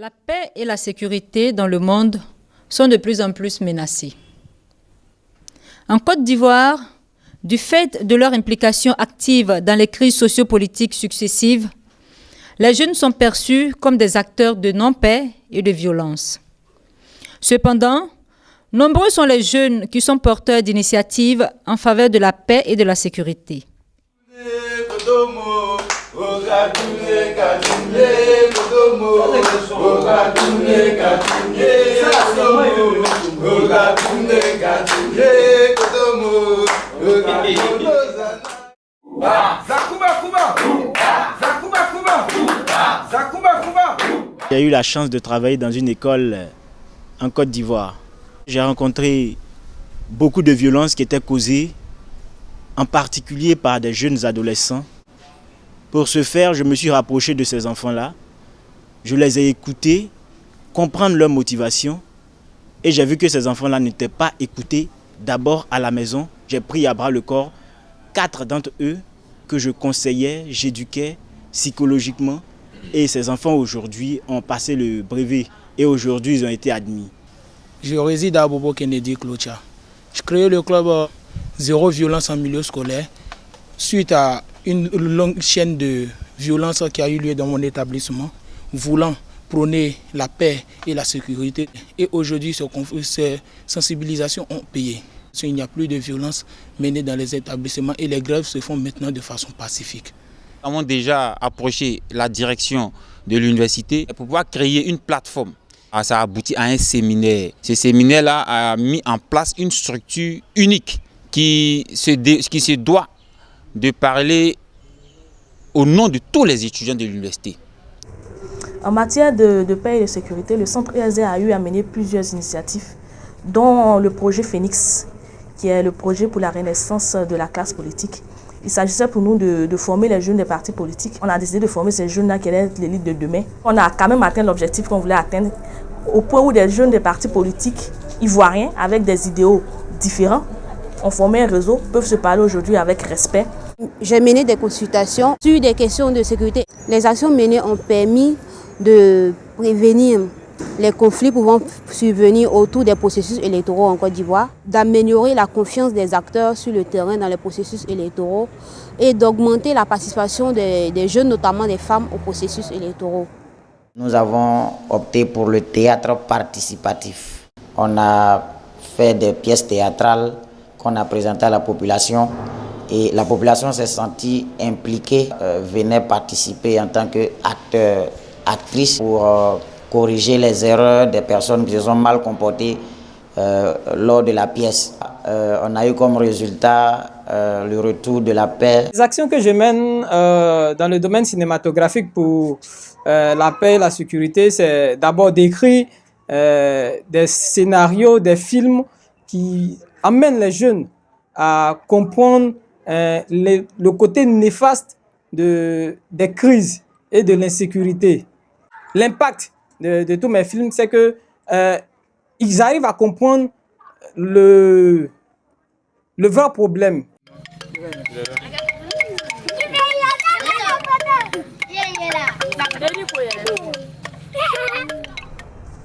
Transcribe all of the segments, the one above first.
La paix et la sécurité dans le monde sont de plus en plus menacées. En Côte d'Ivoire, du fait de leur implication active dans les crises sociopolitiques successives, les jeunes sont perçus comme des acteurs de non-paix et de violence. Cependant, nombreux sont les jeunes qui sont porteurs d'initiatives en faveur de la paix et de la sécurité. J'ai eu la chance de travailler dans une école en Côte d'Ivoire. J'ai rencontré beaucoup de violences qui étaient causées, en particulier par des jeunes adolescents. Pour ce faire, je me suis rapproché de ces enfants-là. Je les ai écoutés, comprendre leur motivation. Et j'ai vu que ces enfants-là n'étaient pas écoutés d'abord à la maison. J'ai pris à bras le corps quatre d'entre eux que je conseillais, j'éduquais psychologiquement. Et ces enfants aujourd'hui ont passé le brevet et aujourd'hui ils ont été admis. Je réside à Bobo Kennedy Clocha. Je crée le club euh, Zéro Violence en milieu scolaire suite à une longue chaîne de violences qui a eu lieu dans mon établissement, voulant prôner la paix et la sécurité. Et aujourd'hui, ces sensibilisations ont payé. Il n'y a plus de violence menée dans les établissements et les grèves se font maintenant de façon pacifique. Nous avons déjà approché la direction de l'université pour pouvoir créer une plateforme. Ah, ça a abouti à un séminaire. Ce séminaire-là a mis en place une structure unique qui se, qui se doit de parler au nom de tous les étudiants de l'université. En matière de, paix et de sécurité, le Centre ESD a eu à mener plusieurs initiatives, dont le projet Phoenix, qui est le projet pour la renaissance de la classe politique. Il s'agissait pour nous de, former les jeunes des partis politiques. On a décidé de former ces jeunes-là qui allaient l'élite de demain. On a quand même atteint l'objectif qu'on voulait atteindre, au point où des jeunes des partis politiques ivoiriens, avec des idéaux différents, ont formé un réseau, peuvent se parler aujourd'hui avec respect. J'ai mené des consultations sur des questions de sécurité. Les actions menées ont permis de prévenir les conflits pouvant survenir autour des processus électoraux en Côte d'Ivoire, d'améliorer la confiance des acteurs sur le terrain dans les processus électoraux et d'augmenter la participation des, jeunes, notamment des femmes, aux processus électoraux. Nous avons opté pour le théâtre participatif. On a fait des pièces théâtrales qu'on a présentées à la population et la population s'est sentie impliquée, euh, venait participer en tant qu'acteur, actrice pour euh, corriger les erreurs des personnes qui se sont mal comportées euh, lors de la pièce. on a eu comme résultat le retour de la paix. Les actions que je mène dans le domaine cinématographique pour la paix et la sécurité, c'est d'abord d'écrire des scénarios, des films qui amènent les jeunes à comprendre euh, le côté néfaste de, des crises et de l'insécurité. L'impact de, tous mes films, c'est que euh, ils arrivent à comprendre le, le vrai problème.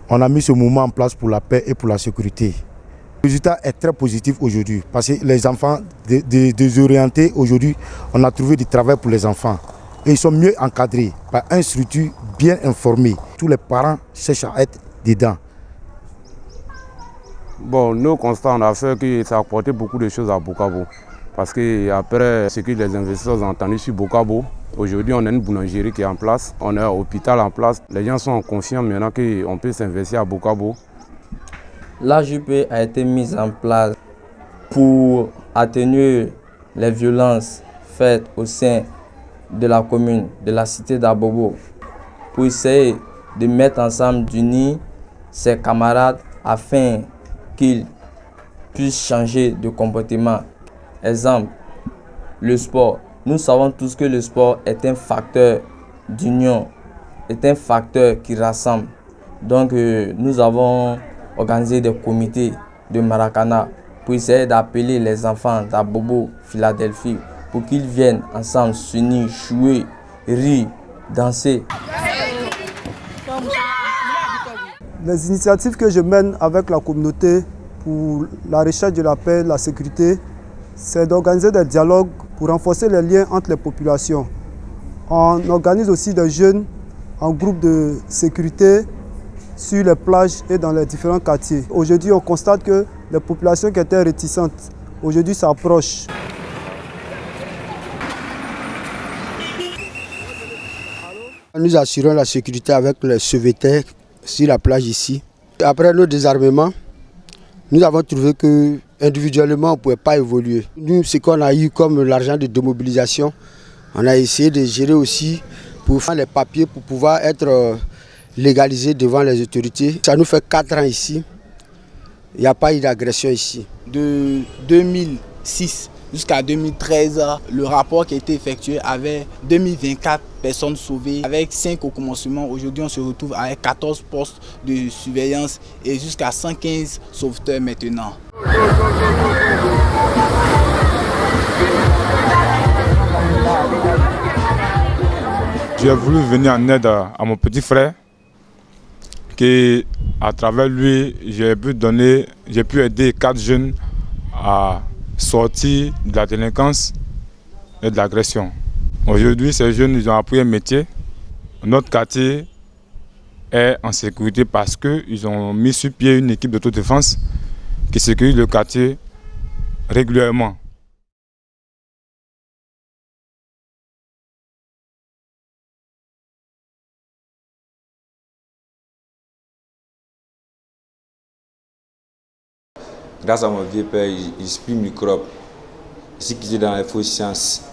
On a mis ce mouvement en place pour la paix et pour la sécurité. Le résultat est très positif aujourd'hui parce que les enfants désorientés, aujourd'hui, on a trouvé du travail pour les enfants. Et ils sont mieux encadrés par un structure bien informé. Tous les parents cherchent à être dedans. Bon, nos constats, on a fait que ça a apporté beaucoup de choses à Bokabo. Parce que après ce que les investisseurs ont entendu sur Bokabo, aujourd'hui on a une boulangerie qui est en place, on a un hôpital en place. Les gens sont confiants maintenant qu'on peut s'investir à Bokabo. L'AJP a été mise en place pour atténuer les violences faites au sein de la commune, de la cité d'Abobo, pour essayer de mettre ensemble, d'unir ses camarades afin qu'ils puissent changer de comportement. Exemple, le sport. Nous savons tous que le sport est un facteur d'union, est un facteur qui rassemble. Donc euh, nous avons organiser des comités de Maracana pour essayer d'appeler les enfants d'Abobo, Philadelphie, pour qu'ils viennent ensemble s'unir, jouer, rire, danser. Les initiatives que je mène avec la communauté pour la recherche de la paix, la sécurité, c'est d'organiser des dialogues pour renforcer les liens entre les populations. On organise aussi des jeunes en groupe de sécurité sur les plages et dans les différents quartiers. Aujourd'hui, on constate que les populations qui étaient réticentes, aujourd'hui s'approchent. Nous assurons la sécurité avec les sauveteurs sur la plage ici. Après nos désarmements, nous avons trouvé que individuellement on ne pouvait pas évoluer. Nous, ce qu'on a eu comme l'argent de démobilisation, on a essayé de gérer aussi pour faire les papiers pour pouvoir être euh, légalisé devant les autorités. Ça nous fait 4 ans ici. Il n'y a pas eu d'agression ici. De 2006 jusqu'à 2013, le rapport qui a été effectué avait 2024 personnes sauvées avec 5 au commencement. Aujourd'hui, on se retrouve avec 14 postes de surveillance et jusqu'à 115 sauveteurs maintenant. J'ai voulu venir en aide à, mon petit frère, qui à travers lui, j'ai pu donner, j'ai pu aider quatre jeunes à sortir de la délinquance et de l'agression. Aujourd'hui, ces jeunes, ils ont appris un métier. Notre quartier est en sécurité parce qu'ils ont mis sur pied une équipe d'autodéfense qui sécurise le quartier régulièrement. Grâce à mon vieux père, il, microbe. Ici qui était dans les fausses sciences.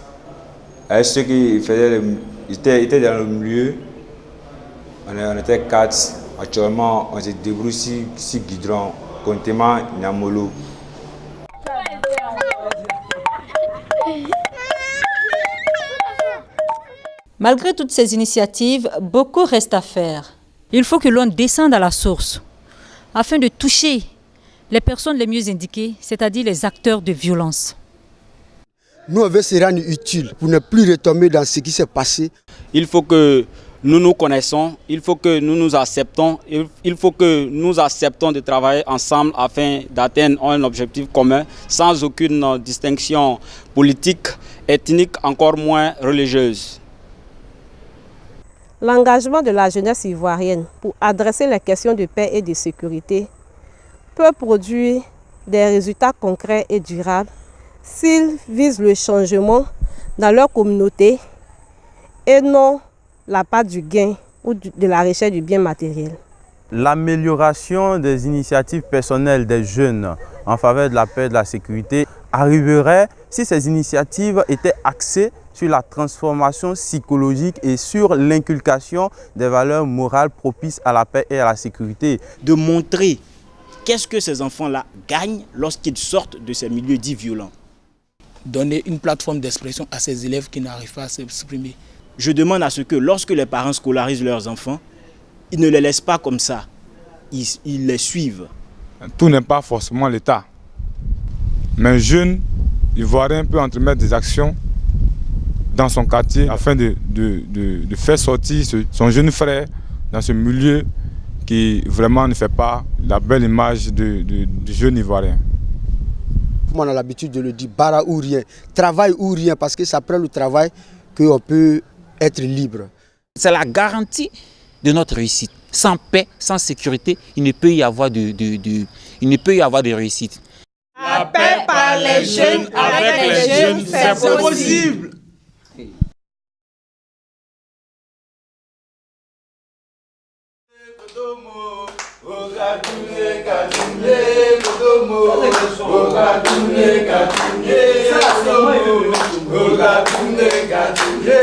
Avec ceux qui faisaient, ils étaient, dans le milieu, on, était quatre. Actuellement, on se débrouille ici, ici Guidron, Contema, Nyamolo. Malgré toutes ces initiatives, beaucoup reste à faire. Il faut que l'on descende à la source afin de toucher les personnes les mieux indiquées, c'est-à-dire les acteurs de violence. Nous, on veut se rendre utile pour ne plus retomber dans ce qui s'est passé. Il faut que nous nous connaissons, il faut que nous nous acceptons, il faut que nous acceptons de travailler ensemble afin d'atteindre un objectif commun sans aucune distinction politique, ethnique, encore moins religieuse. L'engagement de la jeunesse ivoirienne pour adresser les questions de paix et de sécurité peut produire des résultats concrets et durables s'ils visent le changement dans leur communauté et non la part du gain ou de la recherche du bien matériel. L'amélioration des initiatives personnelles des jeunes en faveur de la paix et de la sécurité arriverait si ces initiatives étaient axées sur la transformation psychologique et sur l'inculcation des valeurs morales propices à la paix et à la sécurité. De montrer Qu'est-ce que ces enfants-là gagnent lorsqu'ils sortent de ces milieux dits violents Donner une plateforme d'expression à ces élèves qui n'arrivent pas à s'exprimer. Je demande à ce que lorsque les parents scolarisent leurs enfants, ils ne les laissent pas comme ça. Ils, les suivent. Tout n'est pas forcément l'État. Mais un jeune Ivoirien peut entremettre des actions dans son quartier afin de, de faire sortir son jeune frère dans ce milieu qui vraiment ne fait pas la belle image du, jeune Ivoirien. On a l'habitude de le dire, bara ou rien, travail ou rien, parce que c'est après le travail qu'on peut être libre. C'est la garantie de notre réussite. Sans paix, sans sécurité, il ne peut y avoir de, il ne peut y avoir de réussite. La paix par les jeunes, avec les jeunes, c'est possible. Katunye katunye kodomo okatunye katunye kodomo okatunye katunye kodomo